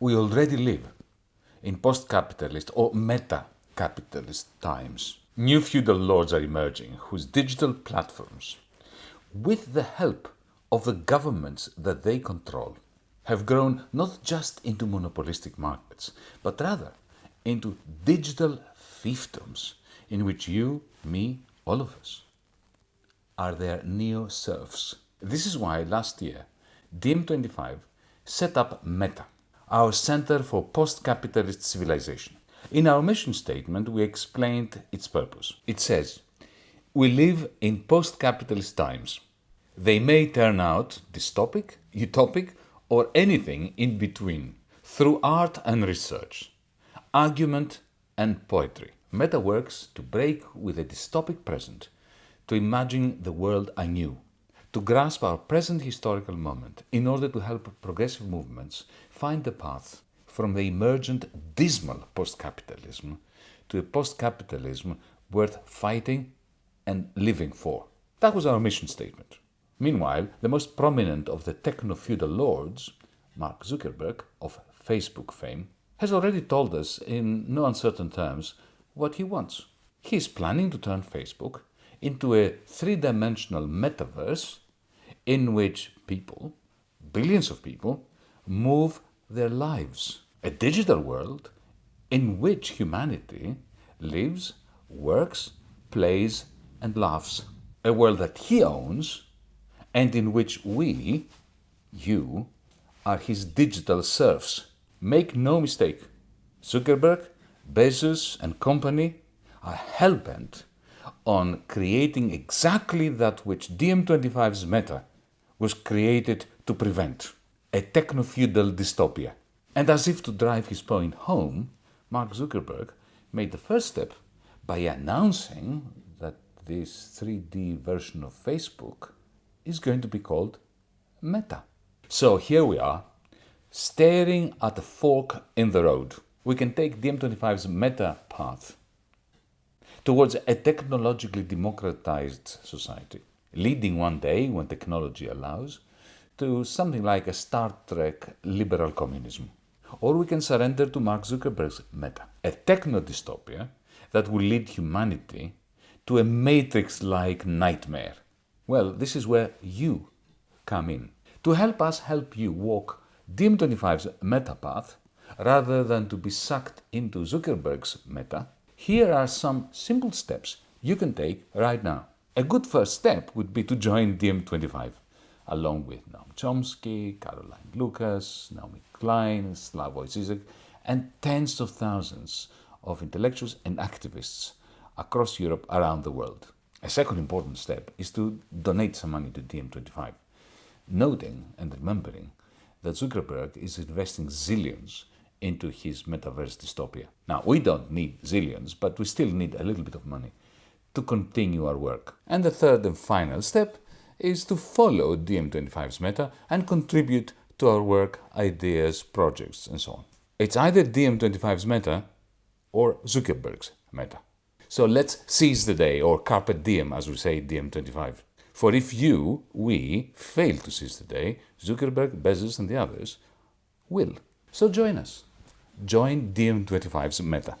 We already live in post-capitalist or meta-capitalist times. New feudal lords are emerging whose digital platforms, with the help of the governments that they control, have grown not just into monopolistic markets, but rather into digital fiefdoms in which you, me, all of us are their neo-serfs. This is why last year DiEM25 set up Meta, our Center for Post-Capitalist Civilization. In our mission statement, we explained its purpose. It says, we live in post-capitalist times. They may turn out dystopic, utopic, or anything in between, through art and research, argument and poetry. Meta works to break with a dystopic present, to imagine the world anew, to grasp our present historical moment in order to help progressive movements find the path from the emergent dismal post-capitalism to a post-capitalism worth fighting and living for. That was our mission statement. Meanwhile, the most prominent of the techno-feudal lords, Mark Zuckerberg of Facebook fame, has already told us in no uncertain terms what he wants. He is planning to turn Facebook into a three-dimensional metaverse in which people, billions of people, move their lives. A digital world in which humanity lives, works, plays and laughs. A world that he owns and in which we, you, are his digital serfs. Make no mistake, Zuckerberg, Bezos and company are hell-bent on creating exactly that which DiEM25's Meta was created to prevent, a techno-feudal dystopia. And as if to drive his point home, Mark Zuckerberg made the first step by announcing that this 3D version of Facebook is going to be called Meta. So here we are, staring at a fork in the road. We can take DiEM25's Meta path towards a technologically democratized society, leading one day, when technology allows, to something like a Star Trek liberal communism. Or we can surrender to Mark Zuckerberg's meta, a techno-dystopia that will lead humanity to a matrix-like nightmare. Well, this is where you come in, to help us help you walk DiEM25's meta path rather than to be sucked into Zuckerberg's meta here are some simple steps you can take right now. A good first step would be to join DiEM25, along with Noam Chomsky, Caroline Lucas, Naomi Klein, Slavoj Zizek, and tens of thousands of intellectuals and activists across Europe around the world. A second important step is to donate some money to DiEM25, noting and remembering that Zuckerberg is investing zillions into his metaverse dystopia. Now, we don't need zillions, but we still need a little bit of money to continue our work. And the third and final step is to follow DiEM25's meta and contribute to our work, ideas, projects, and so on. It's either DiEM25's meta or Zuckerberg's meta. So let's seize the day, or carpe diem, as we say DiEM25. For if you, we, fail to seize the day, Zuckerberg, Bezos and the others will. So join us join DiEM25's Meta.